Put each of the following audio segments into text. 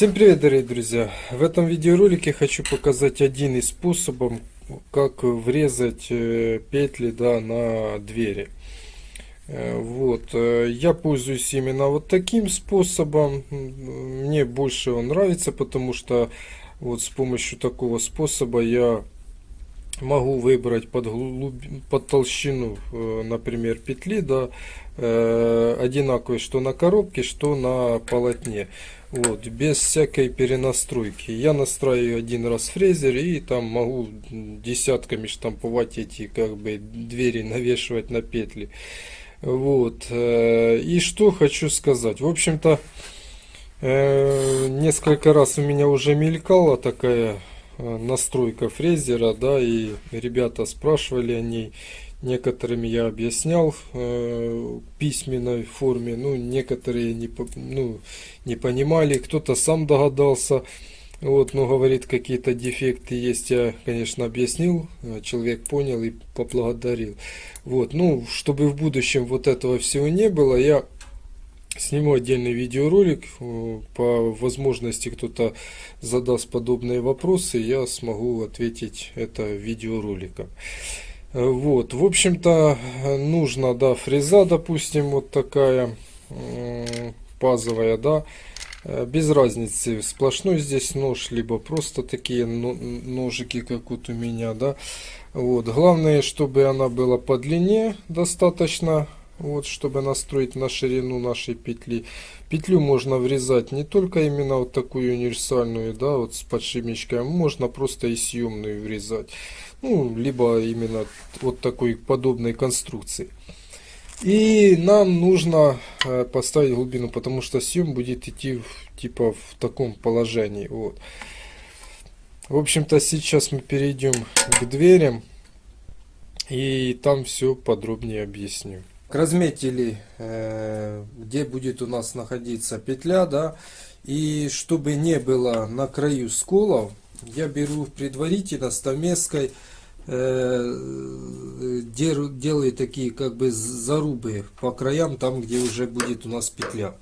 Всем привет, дорогие друзья! В этом видеоролике хочу показать один из способов, как врезать э, петли да, на двери. Э, вот, э, я пользуюсь именно вот таким способом. Мне больше он нравится, потому что вот с помощью такого способа я могу выбрать под, глуб... под толщину, например, петли, да, одинаковые, что на коробке, что на полотне. Вот, без всякой перенастройки. Я настраиваю один раз фрезер и там могу десятками штамповать эти как бы двери, навешивать на петли. Вот. Э, и что хочу сказать. В общем-то, э, несколько раз у меня уже мелькала такая э, настройка фрезера, да, и ребята спрашивали о ней. Некоторыми я объяснял э, письменной форме, ну, некоторые не, ну, не понимали, кто-то сам догадался. Вот, но говорит, какие-то дефекты есть, я, конечно, объяснил, э, человек понял и поблагодарил. Вот, ну, чтобы в будущем вот этого всего не было, я сниму отдельный видеоролик. Э, по возможности кто-то задаст подобные вопросы, я смогу ответить это видеороликом. Вот, в общем-то, нужна, да, фреза, допустим, вот такая пазовая, да, э, без разницы, сплошной здесь нож, либо просто такие ножики, как вот у меня, да. Вот, главное, чтобы она была по длине достаточно, вот, чтобы настроить на ширину нашей петли. Петлю можно врезать не только именно вот такую универсальную, да, вот с подшипничком, можно просто и съемную врезать ну, либо именно вот такой подобной конструкции. И нам нужно э, поставить глубину, потому что съем будет идти в, типа в таком положении. Вот. В общем-то, сейчас мы перейдем к дверям. И там все подробнее объясню. Разметили, э, где будет у нас находиться петля, да. И чтобы не было на краю сколов, я беру предварительно стамеской э, делаю такие как бы зарубы по краям, там где уже будет у нас петля.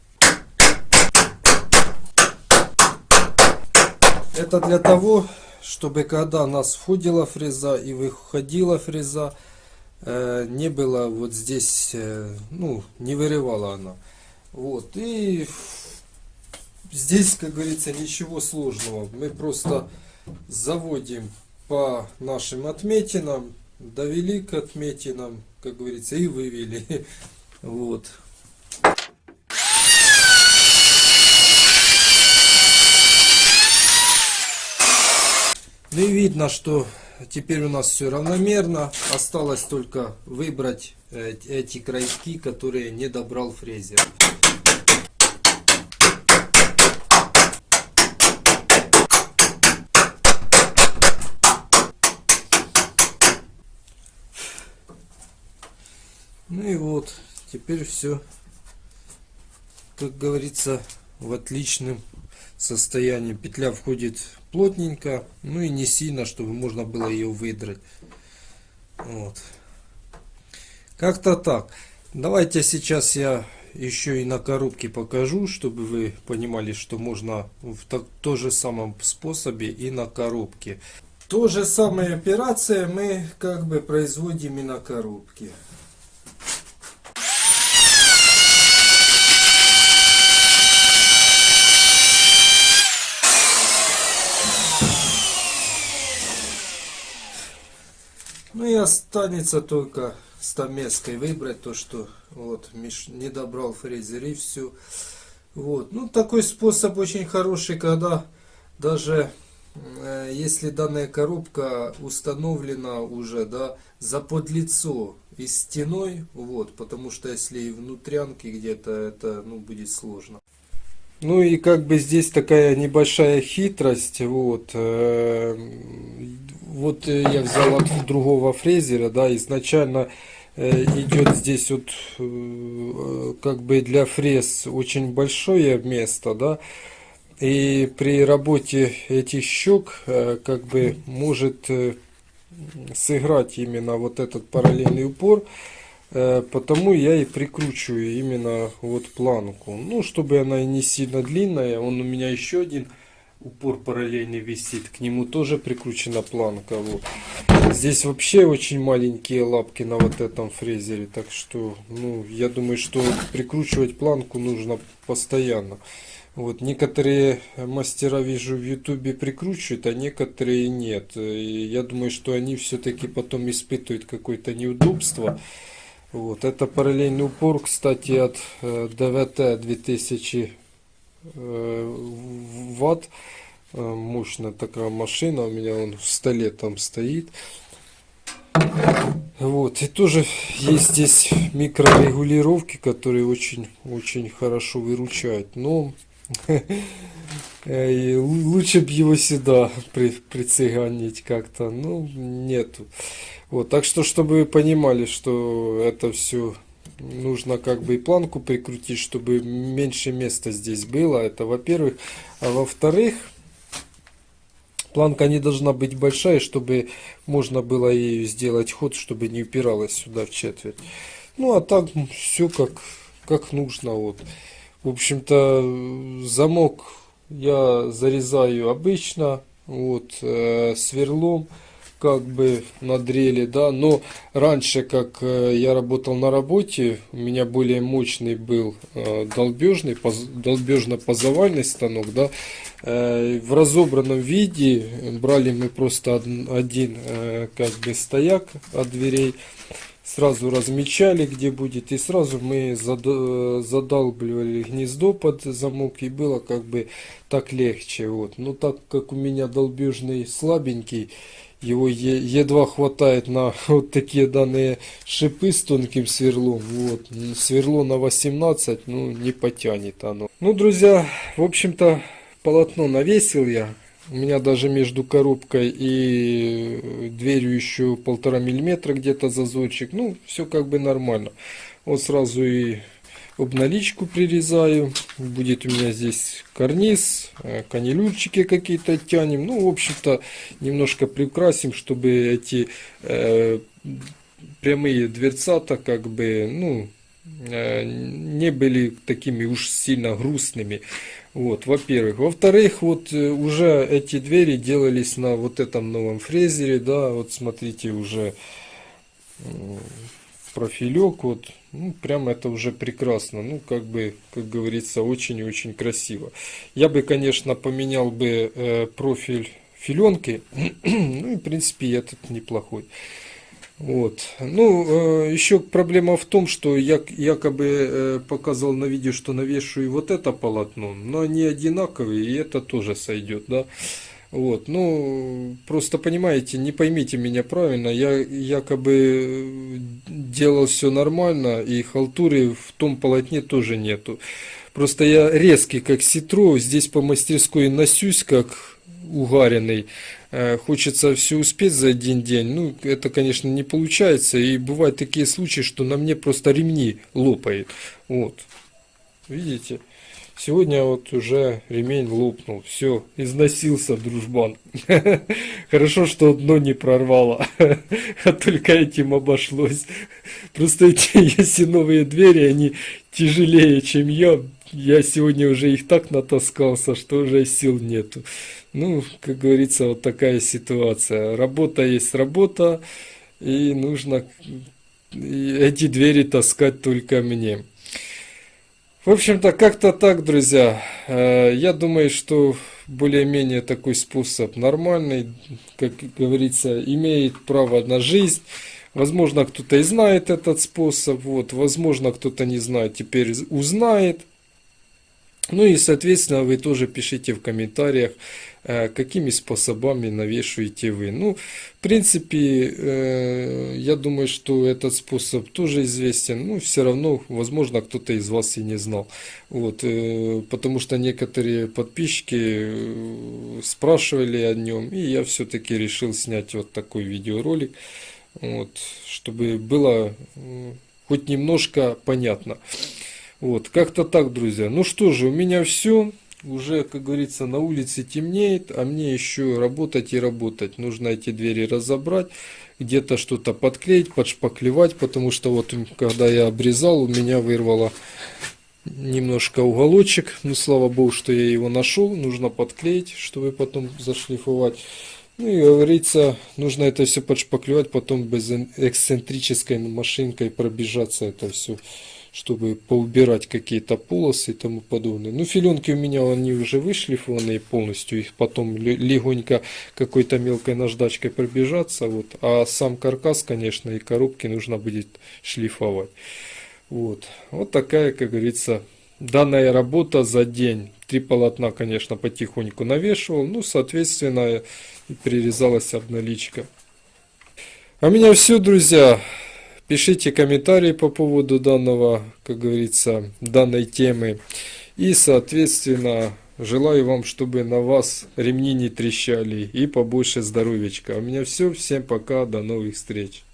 Это для того, чтобы когда нас входила фреза и выходила фреза, не было вот здесь, э, ну, не вырывала она. Вот, и здесь, как говорится, ничего сложного. Мы просто заводим по нашим отметинам, довели к отметинам, как говорится, и вывели. Вот. Ну и видно, что теперь у нас все равномерно. Осталось только выбрать э, эти крайки, которые не добрал фрезер. Ну и вот, теперь все, как говорится, в отличном состоянии. Петля входит плотненько, ну и не сильно, чтобы можно было ее выдрать. Вот. Как-то так. Давайте сейчас я еще и на коробке покажу, чтобы вы понимали, что можно в так, то же самом способе и на коробке. То же самая операция мы как бы производим и на коробке. Ну и останется только стамеской выбрать то, что вот Миш не добрал фрезер и все. Вот. Ну такой способ очень хороший, когда даже э, если данная коробка установлена уже да, за подлицо и стеной, вот, потому что если и внутрянки где-то, это ну, будет сложно. Ну и как бы здесь такая небольшая хитрость, вот, э, вот э, я взял от другого фрезера, да, изначально э, идет здесь вот как бы для фрез очень большое место, да, и при работе этих щек как бы может сыграть именно вот этот параллельный упор, потому я и прикручиваю именно вот планку. Ну, чтобы она не сильно длинная. Он у меня еще один упор параллельный висит. К нему тоже прикручена планка. Вот. Здесь вообще очень маленькие лапки на вот этом фрезере. Так что, ну, я думаю, что прикручивать планку нужно постоянно. Вот, некоторые мастера, вижу, в ютубе прикручивают, а некоторые нет. И я думаю, что они все-таки потом испытывают какое-то неудобство. Вот, это параллельный упор, кстати, от э, ДВТ 2000 э, ватт. Э, мощная такая машина, у меня он в столе там стоит. Вот, и тоже есть здесь микрорегулировки, которые очень-очень хорошо выручают. Но лучше бы его сюда при, прицеганить как-то. Ну, нету. Вот, так что, чтобы вы понимали, что это все нужно как бы и планку прикрутить, чтобы меньше места здесь было. Это во-первых. А во-вторых, планка не должна быть большая, чтобы можно было ею сделать ход, чтобы не упиралась сюда в четверть. Ну, а так все как, как нужно. Вот. В общем-то, замок я зарезаю обычно, вот, э, сверлом как бы на дрели, да, но раньше, как э, я работал на работе, у меня более мощный был э, долбежный, поз, долбежно-позовальный станок, да, э, в разобранном виде брали мы просто один, как бы стояк от дверей, сразу размечали, где будет, и сразу мы задалбливали гнездо под замок, и было как бы так легче. Вот. Но так как у меня долбежный слабенький, его едва хватает на вот такие данные шипы с тонким сверлом. Вот. Сверло на 18, ну, не потянет оно. Ну, друзья, в общем-то, полотно навесил я. У меня даже между коробкой и дверью еще полтора миллиметра где-то зазорчик. Ну, все как бы нормально. Вот сразу и обналичку прирезаю. Будет у меня здесь карниз, э, канилюрчики какие-то тянем. Ну, в общем-то, немножко приукрасим, чтобы эти э, прямые дверцата как бы, ну, э, не были такими уж сильно грустными. Вот, во-первых. Во-вторых, вот э, уже эти двери делались на вот этом новом фрезере, да, вот смотрите, уже профилек, вот, ну, прям это уже прекрасно, ну, как бы, как говорится, очень и очень красиво. Я бы, конечно, поменял бы э, профиль филенки, ну, и, в принципе, этот неплохой. Вот. Ну, э, еще проблема в том, что я якобы э, показал на видео, что навешиваю вот это полотно, но они одинаковые, и это тоже сойдет, да. Вот, ну, просто понимаете, не поймите меня правильно, я якобы делал все нормально, и халтуры в том полотне тоже нету. Просто я резкий, как ситро, здесь по мастерской носюсь, как угаренный. Э, хочется все успеть за один день. Ну, это, конечно, не получается. И бывают такие случаи, что на мне просто ремни лопает. Вот. Видите? Сегодня вот уже ремень лопнул. Все, износился дружбан. Хорошо, что одно не прорвало. А только этим обошлось. Просто эти, если новые двери, они тяжелее, чем я. Я сегодня уже их так натаскался, что уже сил нету. Ну, как говорится, вот такая ситуация. Работа есть работа, и нужно эти двери таскать только мне. В общем-то, как-то так, друзья. Э, я думаю, что более-менее такой способ нормальный, как говорится, имеет право на жизнь. Возможно, кто-то и знает этот способ, вот, возможно, кто-то не знает, теперь узнает. Ну и, соответственно, вы тоже пишите в комментариях, Э, какими способами навешиваете вы. Ну, в принципе, э, я думаю, что этот способ тоже известен. Ну, все равно, возможно, кто-то из вас и не знал. Вот, э, потому что некоторые подписчики спрашивали о нем, и я все-таки решил снять вот такой видеоролик, вот, чтобы было хоть немножко понятно. Вот, как-то так, друзья. Ну что же, у меня все. Уже, как говорится, на улице темнеет, а мне еще работать и работать. Нужно эти двери разобрать, где-то что-то подклеить, подшпаклевать, потому что вот когда я обрезал, у меня вырвало немножко уголочек. Ну, слава богу, что я его нашел. Нужно подклеить, чтобы потом зашлифовать. Ну и говорится, нужно это все подшпаклевать, потом без эксцентрической машинкой пробежаться это все чтобы поубирать какие-то полосы и тому подобное. Ну, филенки у меня, они уже вышлифованные полностью, их потом легонько какой-то мелкой наждачкой пробежаться, вот. А сам каркас, конечно, и коробки нужно будет шлифовать. Вот, вот такая, как говорится, данная работа за день. Три полотна, конечно, потихоньку навешивал, ну, соответственно, прирезалась обналичка. А у меня все, друзья. Пишите комментарии по поводу данного, как говорится, данной темы. И, соответственно, желаю вам, чтобы на вас ремни не трещали и побольше здоровечка. У меня все. Всем пока. До новых встреч.